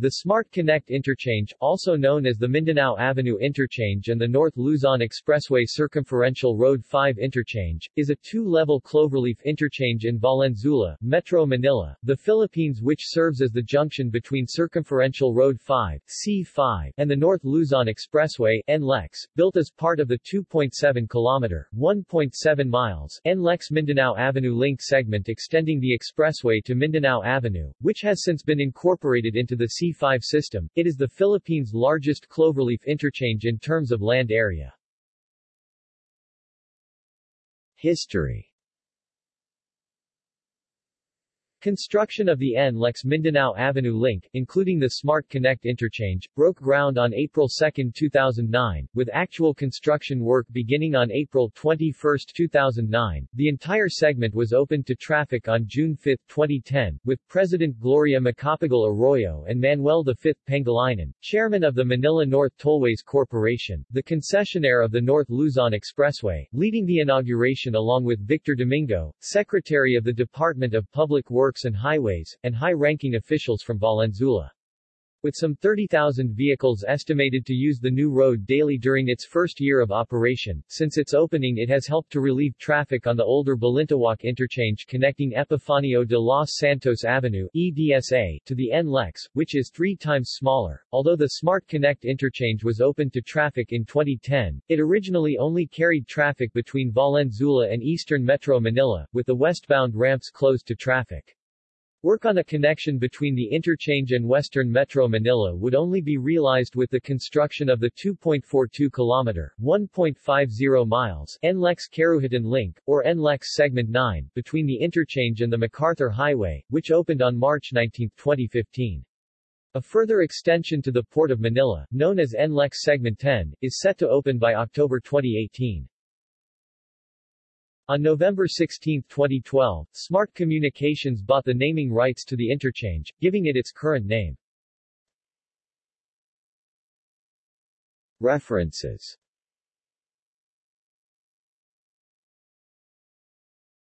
The Smart Connect Interchange, also known as the Mindanao Avenue Interchange and the North Luzon Expressway Circumferential Road 5 Interchange, is a two-level cloverleaf interchange in Valenzuela, Metro Manila, the Philippines which serves as the junction between Circumferential Road 5 C5, and the North Luzon Expressway NLEX, built as part of the 2.7 kilometer 1.7 miles NLEX Mindanao Avenue link segment extending the expressway to Mindanao Avenue, which has since been incorporated into the C5 system. It is the Philippines' largest cloverleaf interchange in terms of land area. History Construction of the NLEX Mindanao Avenue link, including the Smart Connect interchange, broke ground on April 2, 2009, with actual construction work beginning on April 21, 2009. The entire segment was opened to traffic on June 5, 2010, with President Gloria Macapagal Arroyo and Manuel V. Pangilinan, chairman of the Manila North Tollways Corporation, the concessionaire of the North Luzon Expressway, leading the inauguration along with Victor Domingo, Secretary of the Department of Public Works And Highways, and high-ranking officials from Valenzuela. With some 30,000 vehicles estimated to use the new road daily during its first year of operation, since its opening it has helped to relieve traffic on the older Balintawak interchange connecting Epifanio de los Santos Avenue EDSA, to the NLEX, which is three times smaller. Although the Smart Connect interchange was opened to traffic in 2010, it originally only carried traffic between Valenzuela and eastern Metro Manila, with the westbound ramps closed to traffic. Work on a connection between the interchange and western Metro Manila would only be realized with the construction of the 2.42 km 1.50 miles NLEX Caruhatan Link, or NLEX Segment 9, between the interchange and the MacArthur Highway, which opened on March 19, 2015. A further extension to the Port of Manila, known as NLEX Segment 10, is set to open by October 2018. On November 16, 2012, Smart Communications bought the naming rights to the interchange, giving it its current name. References